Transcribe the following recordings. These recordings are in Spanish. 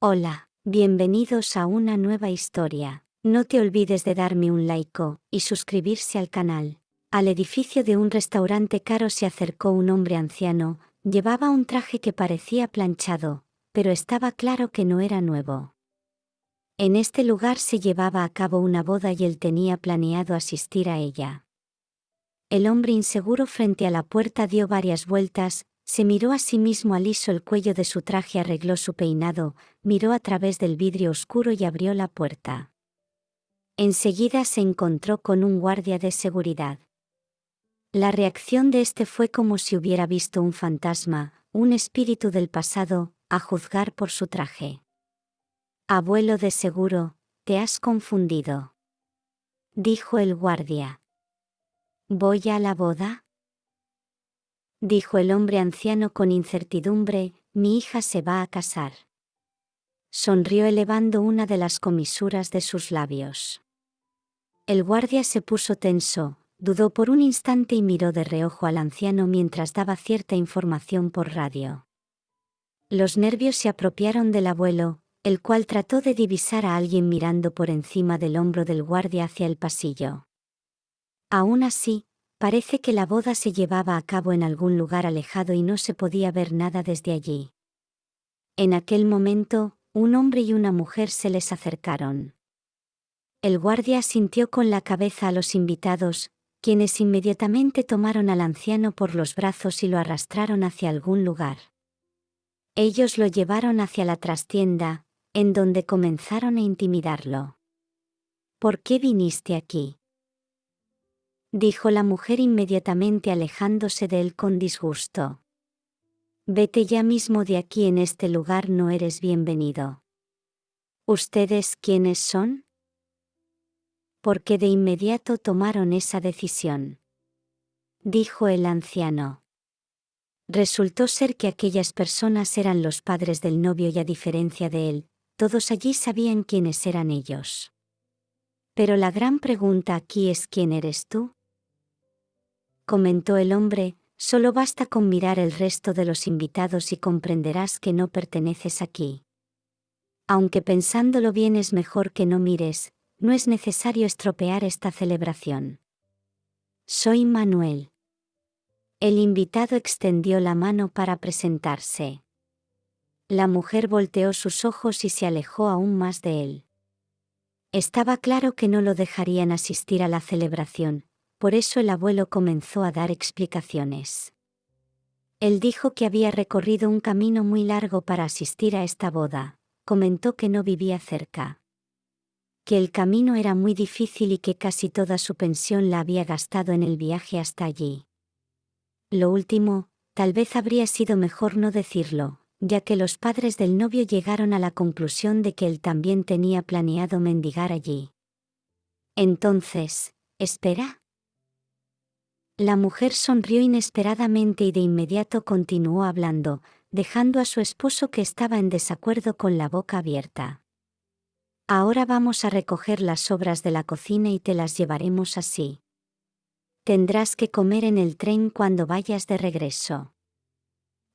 Hola, bienvenidos a una nueva historia. No te olvides de darme un like y suscribirse al canal. Al edificio de un restaurante caro se acercó un hombre anciano, llevaba un traje que parecía planchado, pero estaba claro que no era nuevo. En este lugar se llevaba a cabo una boda y él tenía planeado asistir a ella. El hombre inseguro frente a la puerta dio varias vueltas, se miró a sí mismo aliso el cuello de su traje, arregló su peinado, miró a través del vidrio oscuro y abrió la puerta. Enseguida se encontró con un guardia de seguridad. La reacción de este fue como si hubiera visto un fantasma, un espíritu del pasado, a juzgar por su traje. Abuelo de seguro, te has confundido. Dijo el guardia. ¿Voy a la boda? Dijo el hombre anciano con incertidumbre, mi hija se va a casar. Sonrió elevando una de las comisuras de sus labios. El guardia se puso tenso, dudó por un instante y miró de reojo al anciano mientras daba cierta información por radio. Los nervios se apropiaron del abuelo, el cual trató de divisar a alguien mirando por encima del hombro del guardia hacia el pasillo. Aún así, Parece que la boda se llevaba a cabo en algún lugar alejado y no se podía ver nada desde allí. En aquel momento, un hombre y una mujer se les acercaron. El guardia sintió con la cabeza a los invitados, quienes inmediatamente tomaron al anciano por los brazos y lo arrastraron hacia algún lugar. Ellos lo llevaron hacia la trastienda, en donde comenzaron a intimidarlo. ¿Por qué viniste aquí? Dijo la mujer inmediatamente alejándose de él con disgusto. Vete ya mismo de aquí en este lugar no eres bienvenido. ¿Ustedes quiénes son? Porque de inmediato tomaron esa decisión. Dijo el anciano. Resultó ser que aquellas personas eran los padres del novio y a diferencia de él, todos allí sabían quiénes eran ellos. Pero la gran pregunta aquí es quién eres tú? Comentó el hombre, solo basta con mirar el resto de los invitados y comprenderás que no perteneces aquí. Aunque pensándolo bien es mejor que no mires, no es necesario estropear esta celebración. Soy Manuel. El invitado extendió la mano para presentarse. La mujer volteó sus ojos y se alejó aún más de él. Estaba claro que no lo dejarían asistir a la celebración, por eso el abuelo comenzó a dar explicaciones. Él dijo que había recorrido un camino muy largo para asistir a esta boda, comentó que no vivía cerca. Que el camino era muy difícil y que casi toda su pensión la había gastado en el viaje hasta allí. Lo último, tal vez habría sido mejor no decirlo, ya que los padres del novio llegaron a la conclusión de que él también tenía planeado mendigar allí. Entonces, ¿espera? La mujer sonrió inesperadamente y de inmediato continuó hablando, dejando a su esposo que estaba en desacuerdo con la boca abierta. Ahora vamos a recoger las obras de la cocina y te las llevaremos así. Tendrás que comer en el tren cuando vayas de regreso.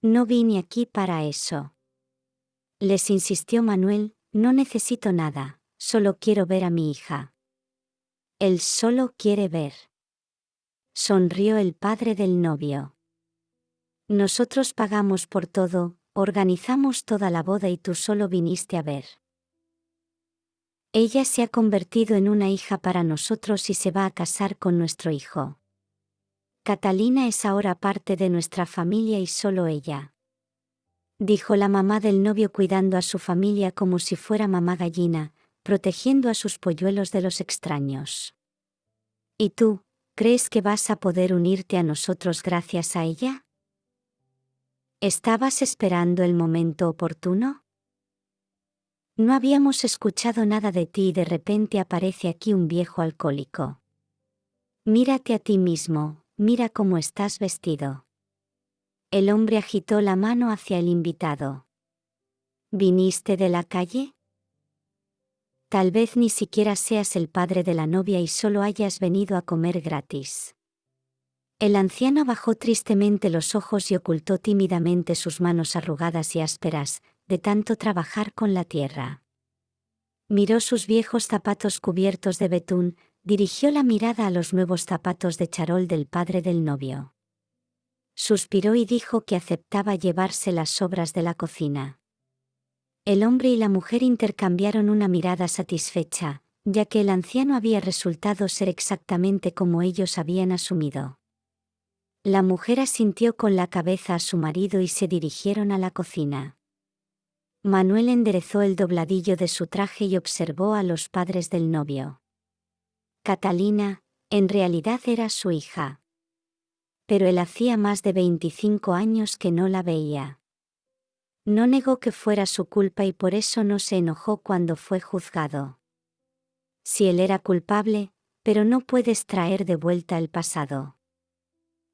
No vine aquí para eso. Les insistió Manuel, no necesito nada, solo quiero ver a mi hija. Él solo quiere ver sonrió el padre del novio. Nosotros pagamos por todo, organizamos toda la boda y tú solo viniste a ver. Ella se ha convertido en una hija para nosotros y se va a casar con nuestro hijo. Catalina es ahora parte de nuestra familia y solo ella. Dijo la mamá del novio cuidando a su familia como si fuera mamá gallina, protegiendo a sus polluelos de los extraños. ¿Y tú, ¿Crees que vas a poder unirte a nosotros gracias a ella? ¿Estabas esperando el momento oportuno? No habíamos escuchado nada de ti y de repente aparece aquí un viejo alcohólico. Mírate a ti mismo, mira cómo estás vestido. El hombre agitó la mano hacia el invitado. ¿Viniste de la calle? Tal vez ni siquiera seas el padre de la novia y solo hayas venido a comer gratis. El anciano bajó tristemente los ojos y ocultó tímidamente sus manos arrugadas y ásperas, de tanto trabajar con la tierra. Miró sus viejos zapatos cubiertos de betún, dirigió la mirada a los nuevos zapatos de charol del padre del novio. Suspiró y dijo que aceptaba llevarse las sobras de la cocina. El hombre y la mujer intercambiaron una mirada satisfecha, ya que el anciano había resultado ser exactamente como ellos habían asumido. La mujer asintió con la cabeza a su marido y se dirigieron a la cocina. Manuel enderezó el dobladillo de su traje y observó a los padres del novio. Catalina, en realidad era su hija. Pero él hacía más de 25 años que no la veía. No negó que fuera su culpa y por eso no se enojó cuando fue juzgado. Si él era culpable, pero no puedes traer de vuelta el pasado.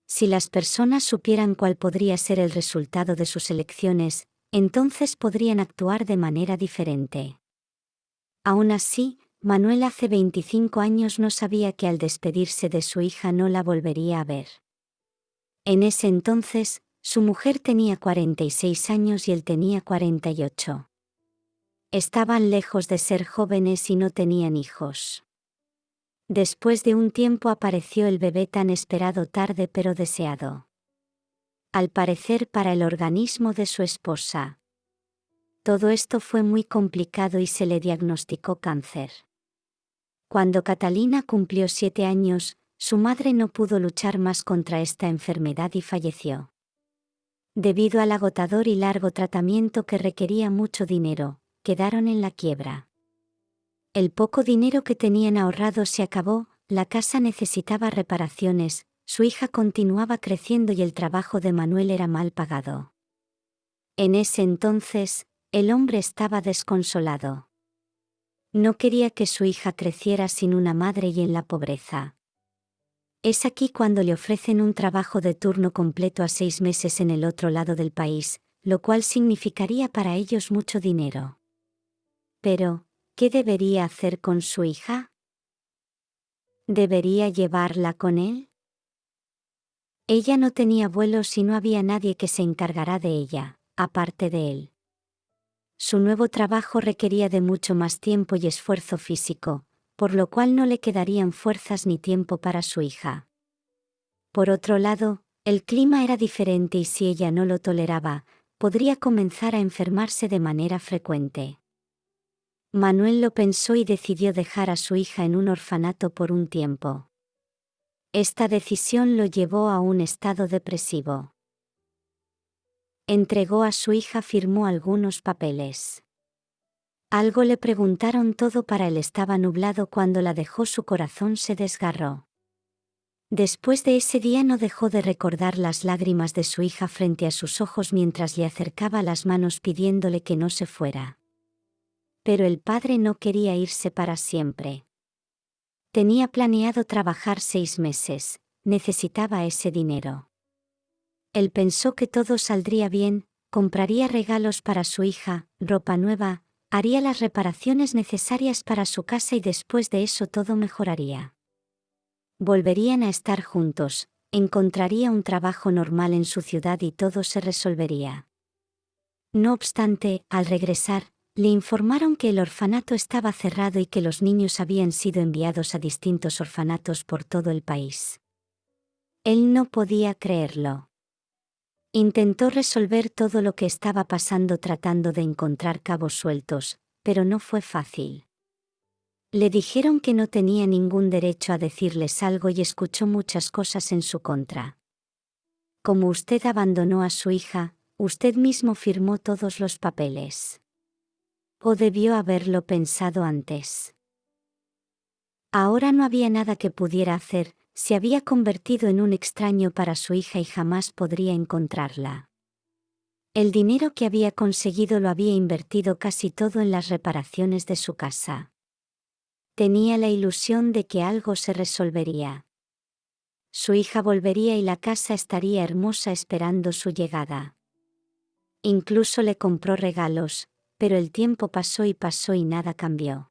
Si las personas supieran cuál podría ser el resultado de sus elecciones, entonces podrían actuar de manera diferente. Aún así, Manuel hace 25 años no sabía que al despedirse de su hija no la volvería a ver. En ese entonces, su mujer tenía 46 años y él tenía 48. Estaban lejos de ser jóvenes y no tenían hijos. Después de un tiempo apareció el bebé tan esperado tarde pero deseado. Al parecer para el organismo de su esposa. Todo esto fue muy complicado y se le diagnosticó cáncer. Cuando Catalina cumplió siete años, su madre no pudo luchar más contra esta enfermedad y falleció. Debido al agotador y largo tratamiento que requería mucho dinero, quedaron en la quiebra. El poco dinero que tenían ahorrado se acabó, la casa necesitaba reparaciones, su hija continuaba creciendo y el trabajo de Manuel era mal pagado. En ese entonces, el hombre estaba desconsolado. No quería que su hija creciera sin una madre y en la pobreza. Es aquí cuando le ofrecen un trabajo de turno completo a seis meses en el otro lado del país, lo cual significaría para ellos mucho dinero. Pero, ¿Qué debería hacer con su hija? ¿Debería llevarla con él? Ella no tenía vuelos y no había nadie que se encargara de ella, aparte de él. Su nuevo trabajo requería de mucho más tiempo y esfuerzo físico, por lo cual no le quedarían fuerzas ni tiempo para su hija. Por otro lado, el clima era diferente y si ella no lo toleraba, podría comenzar a enfermarse de manera frecuente. Manuel lo pensó y decidió dejar a su hija en un orfanato por un tiempo. Esta decisión lo llevó a un estado depresivo. Entregó a su hija, firmó algunos papeles. Algo le preguntaron todo para él estaba nublado cuando la dejó su corazón se desgarró. Después de ese día no dejó de recordar las lágrimas de su hija frente a sus ojos mientras le acercaba las manos pidiéndole que no se fuera. Pero el padre no quería irse para siempre. Tenía planeado trabajar seis meses, necesitaba ese dinero. Él pensó que todo saldría bien, compraría regalos para su hija, ropa nueva, haría las reparaciones necesarias para su casa y después de eso todo mejoraría. Volverían a estar juntos, encontraría un trabajo normal en su ciudad y todo se resolvería. No obstante, al regresar, le informaron que el orfanato estaba cerrado y que los niños habían sido enviados a distintos orfanatos por todo el país. Él no podía creerlo. Intentó resolver todo lo que estaba pasando tratando de encontrar cabos sueltos, pero no fue fácil. Le dijeron que no tenía ningún derecho a decirles algo y escuchó muchas cosas en su contra. Como usted abandonó a su hija, usted mismo firmó todos los papeles. ¿O debió haberlo pensado antes? Ahora no había nada que pudiera hacer, se había convertido en un extraño para su hija y jamás podría encontrarla. El dinero que había conseguido lo había invertido casi todo en las reparaciones de su casa. Tenía la ilusión de que algo se resolvería. Su hija volvería y la casa estaría hermosa esperando su llegada. Incluso le compró regalos, pero el tiempo pasó y pasó y nada cambió.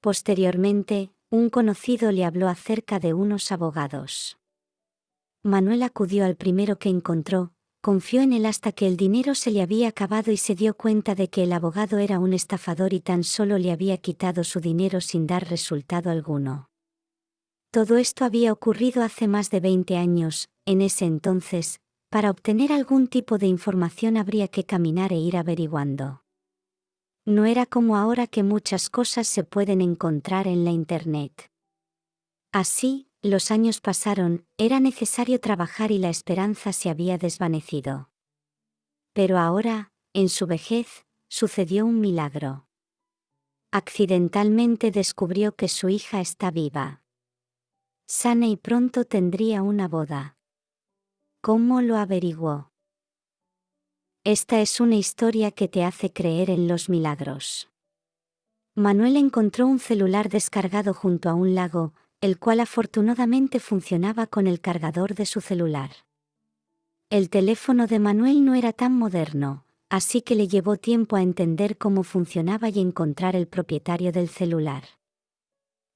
Posteriormente, un conocido le habló acerca de unos abogados. Manuel acudió al primero que encontró, confió en él hasta que el dinero se le había acabado y se dio cuenta de que el abogado era un estafador y tan solo le había quitado su dinero sin dar resultado alguno. Todo esto había ocurrido hace más de 20 años, en ese entonces, para obtener algún tipo de información habría que caminar e ir averiguando. No era como ahora que muchas cosas se pueden encontrar en la Internet. Así, los años pasaron, era necesario trabajar y la esperanza se había desvanecido. Pero ahora, en su vejez, sucedió un milagro. Accidentalmente descubrió que su hija está viva. Sana y pronto tendría una boda. ¿Cómo lo averiguó? Esta es una historia que te hace creer en los milagros. Manuel encontró un celular descargado junto a un lago, el cual afortunadamente funcionaba con el cargador de su celular. El teléfono de Manuel no era tan moderno, así que le llevó tiempo a entender cómo funcionaba y encontrar el propietario del celular.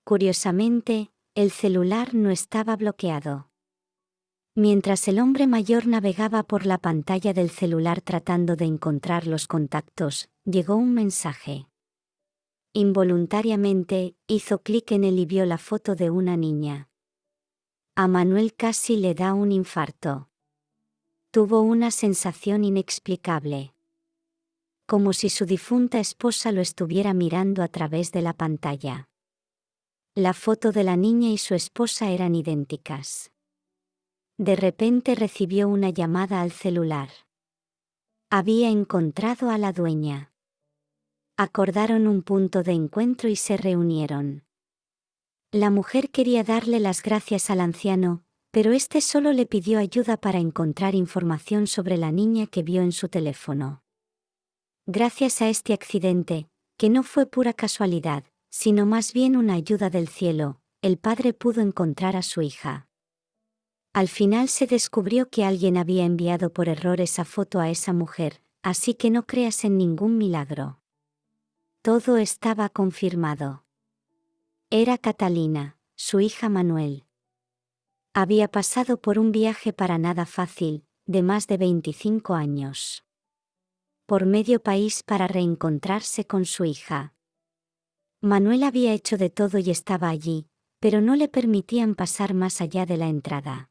Curiosamente, el celular no estaba bloqueado. Mientras el hombre mayor navegaba por la pantalla del celular tratando de encontrar los contactos, llegó un mensaje. Involuntariamente, hizo clic en él y vio la foto de una niña. A Manuel casi le da un infarto. Tuvo una sensación inexplicable. Como si su difunta esposa lo estuviera mirando a través de la pantalla. La foto de la niña y su esposa eran idénticas. De repente recibió una llamada al celular. Había encontrado a la dueña. Acordaron un punto de encuentro y se reunieron. La mujer quería darle las gracias al anciano, pero éste solo le pidió ayuda para encontrar información sobre la niña que vio en su teléfono. Gracias a este accidente, que no fue pura casualidad, sino más bien una ayuda del cielo, el padre pudo encontrar a su hija. Al final se descubrió que alguien había enviado por error esa foto a esa mujer, así que no creas en ningún milagro. Todo estaba confirmado. Era Catalina, su hija Manuel. Había pasado por un viaje para nada fácil, de más de 25 años. Por medio país para reencontrarse con su hija. Manuel había hecho de todo y estaba allí, pero no le permitían pasar más allá de la entrada.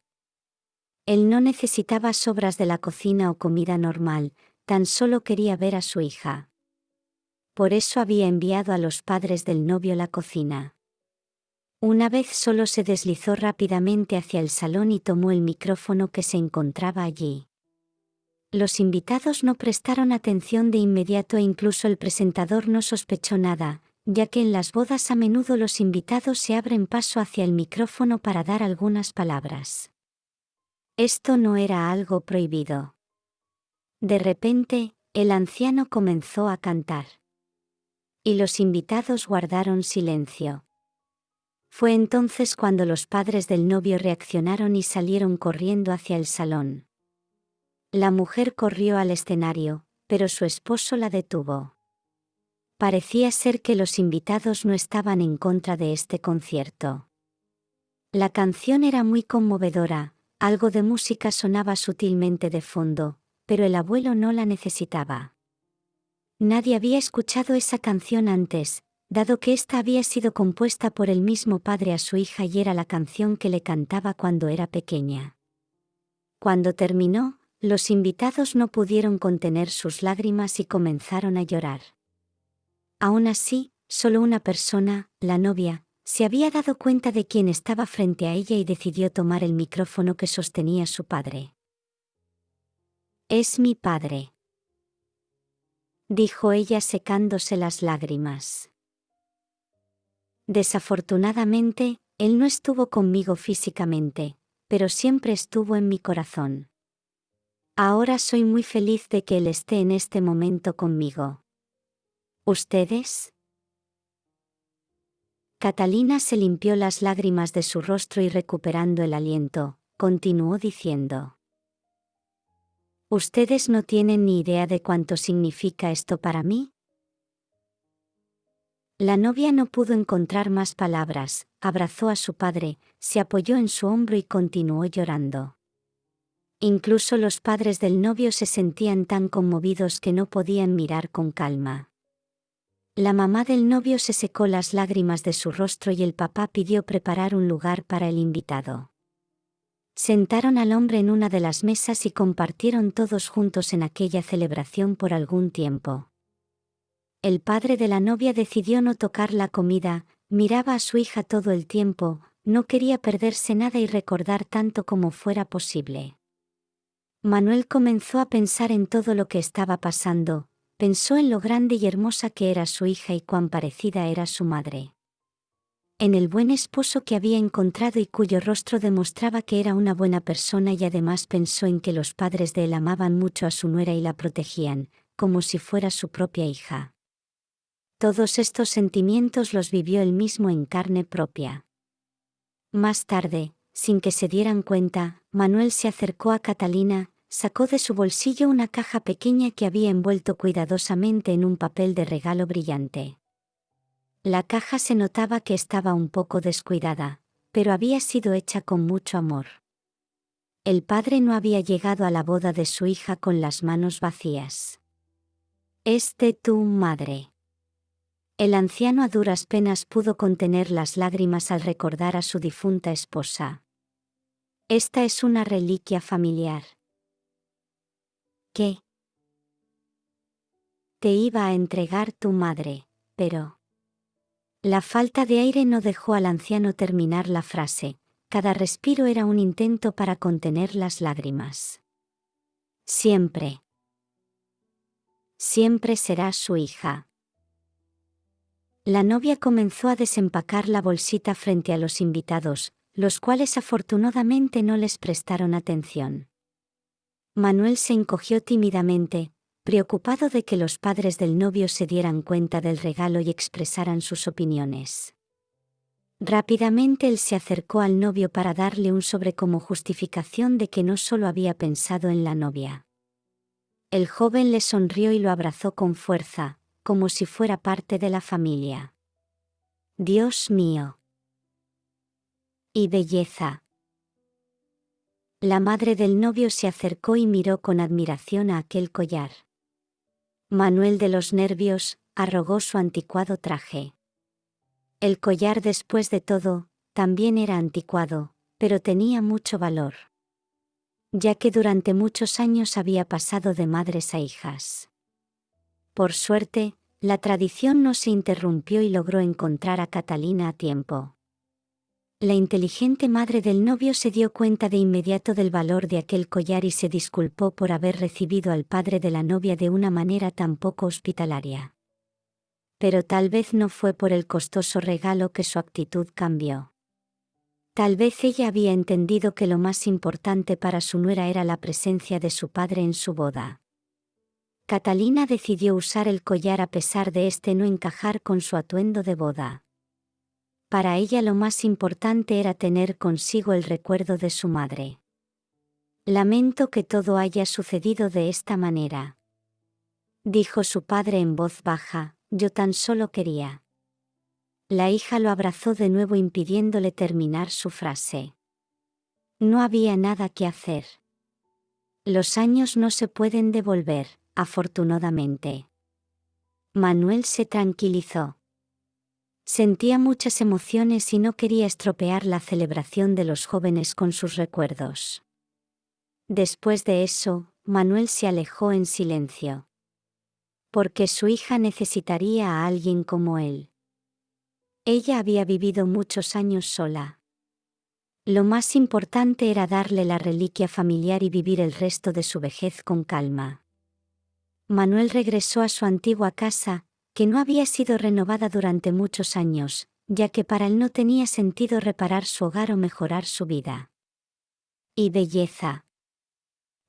Él no necesitaba sobras de la cocina o comida normal, tan solo quería ver a su hija. Por eso había enviado a los padres del novio la cocina. Una vez solo se deslizó rápidamente hacia el salón y tomó el micrófono que se encontraba allí. Los invitados no prestaron atención de inmediato e incluso el presentador no sospechó nada, ya que en las bodas a menudo los invitados se abren paso hacia el micrófono para dar algunas palabras. Esto no era algo prohibido. De repente, el anciano comenzó a cantar. Y los invitados guardaron silencio. Fue entonces cuando los padres del novio reaccionaron y salieron corriendo hacia el salón. La mujer corrió al escenario, pero su esposo la detuvo. Parecía ser que los invitados no estaban en contra de este concierto. La canción era muy conmovedora, algo de música sonaba sutilmente de fondo, pero el abuelo no la necesitaba. Nadie había escuchado esa canción antes, dado que ésta había sido compuesta por el mismo padre a su hija y era la canción que le cantaba cuando era pequeña. Cuando terminó, los invitados no pudieron contener sus lágrimas y comenzaron a llorar. Aún así, solo una persona, la novia, se había dado cuenta de quién estaba frente a ella y decidió tomar el micrófono que sostenía su padre. Es mi padre. Dijo ella secándose las lágrimas. Desafortunadamente, él no estuvo conmigo físicamente, pero siempre estuvo en mi corazón. Ahora soy muy feliz de que él esté en este momento conmigo. ¿Ustedes? Catalina se limpió las lágrimas de su rostro y recuperando el aliento, continuó diciendo. ¿Ustedes no tienen ni idea de cuánto significa esto para mí? La novia no pudo encontrar más palabras, abrazó a su padre, se apoyó en su hombro y continuó llorando. Incluso los padres del novio se sentían tan conmovidos que no podían mirar con calma. La mamá del novio se secó las lágrimas de su rostro y el papá pidió preparar un lugar para el invitado. Sentaron al hombre en una de las mesas y compartieron todos juntos en aquella celebración por algún tiempo. El padre de la novia decidió no tocar la comida, miraba a su hija todo el tiempo, no quería perderse nada y recordar tanto como fuera posible. Manuel comenzó a pensar en todo lo que estaba pasando, pensó en lo grande y hermosa que era su hija y cuán parecida era su madre. En el buen esposo que había encontrado y cuyo rostro demostraba que era una buena persona y además pensó en que los padres de él amaban mucho a su nuera y la protegían, como si fuera su propia hija. Todos estos sentimientos los vivió él mismo en carne propia. Más tarde, sin que se dieran cuenta, Manuel se acercó a Catalina, sacó de su bolsillo una caja pequeña que había envuelto cuidadosamente en un papel de regalo brillante. La caja se notaba que estaba un poco descuidada, pero había sido hecha con mucho amor. El padre no había llegado a la boda de su hija con las manos vacías. Este tu madre. El anciano a duras penas pudo contener las lágrimas al recordar a su difunta esposa. Esta es una reliquia familiar. Te iba a entregar tu madre, pero... La falta de aire no dejó al anciano terminar la frase, cada respiro era un intento para contener las lágrimas. Siempre. Siempre será su hija. La novia comenzó a desempacar la bolsita frente a los invitados, los cuales afortunadamente no les prestaron atención. Manuel se encogió tímidamente, preocupado de que los padres del novio se dieran cuenta del regalo y expresaran sus opiniones. Rápidamente él se acercó al novio para darle un sobre como justificación de que no solo había pensado en la novia. El joven le sonrió y lo abrazó con fuerza, como si fuera parte de la familia. Dios mío y belleza. La madre del novio se acercó y miró con admiración a aquel collar. Manuel de los nervios, arrogó su anticuado traje. El collar después de todo, también era anticuado, pero tenía mucho valor. Ya que durante muchos años había pasado de madres a hijas. Por suerte, la tradición no se interrumpió y logró encontrar a Catalina a tiempo. La inteligente madre del novio se dio cuenta de inmediato del valor de aquel collar y se disculpó por haber recibido al padre de la novia de una manera tan poco hospitalaria. Pero tal vez no fue por el costoso regalo que su actitud cambió. Tal vez ella había entendido que lo más importante para su nuera era la presencia de su padre en su boda. Catalina decidió usar el collar a pesar de este no encajar con su atuendo de boda. Para ella lo más importante era tener consigo el recuerdo de su madre. Lamento que todo haya sucedido de esta manera. Dijo su padre en voz baja, yo tan solo quería. La hija lo abrazó de nuevo impidiéndole terminar su frase. No había nada que hacer. Los años no se pueden devolver, afortunadamente. Manuel se tranquilizó. Sentía muchas emociones y no quería estropear la celebración de los jóvenes con sus recuerdos. Después de eso, Manuel se alejó en silencio. Porque su hija necesitaría a alguien como él. Ella había vivido muchos años sola. Lo más importante era darle la reliquia familiar y vivir el resto de su vejez con calma. Manuel regresó a su antigua casa, que no había sido renovada durante muchos años, ya que para él no tenía sentido reparar su hogar o mejorar su vida. Y belleza.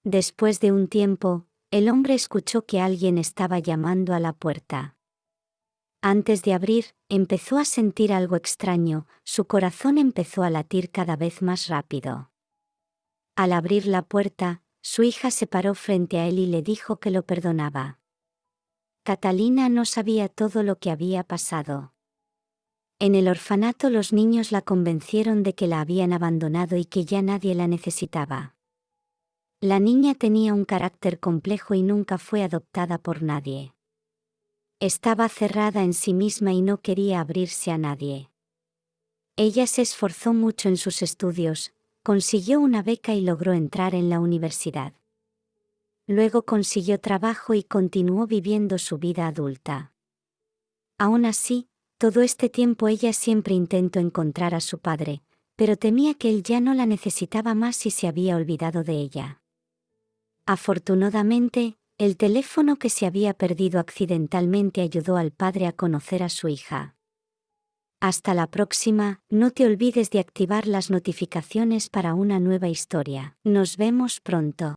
Después de un tiempo, el hombre escuchó que alguien estaba llamando a la puerta. Antes de abrir, empezó a sentir algo extraño, su corazón empezó a latir cada vez más rápido. Al abrir la puerta, su hija se paró frente a él y le dijo que lo perdonaba. Catalina no sabía todo lo que había pasado. En el orfanato los niños la convencieron de que la habían abandonado y que ya nadie la necesitaba. La niña tenía un carácter complejo y nunca fue adoptada por nadie. Estaba cerrada en sí misma y no quería abrirse a nadie. Ella se esforzó mucho en sus estudios, consiguió una beca y logró entrar en la universidad. Luego consiguió trabajo y continuó viviendo su vida adulta. Aún así, todo este tiempo ella siempre intentó encontrar a su padre, pero temía que él ya no la necesitaba más y se había olvidado de ella. Afortunadamente, el teléfono que se había perdido accidentalmente ayudó al padre a conocer a su hija. Hasta la próxima, no te olvides de activar las notificaciones para una nueva historia. Nos vemos pronto.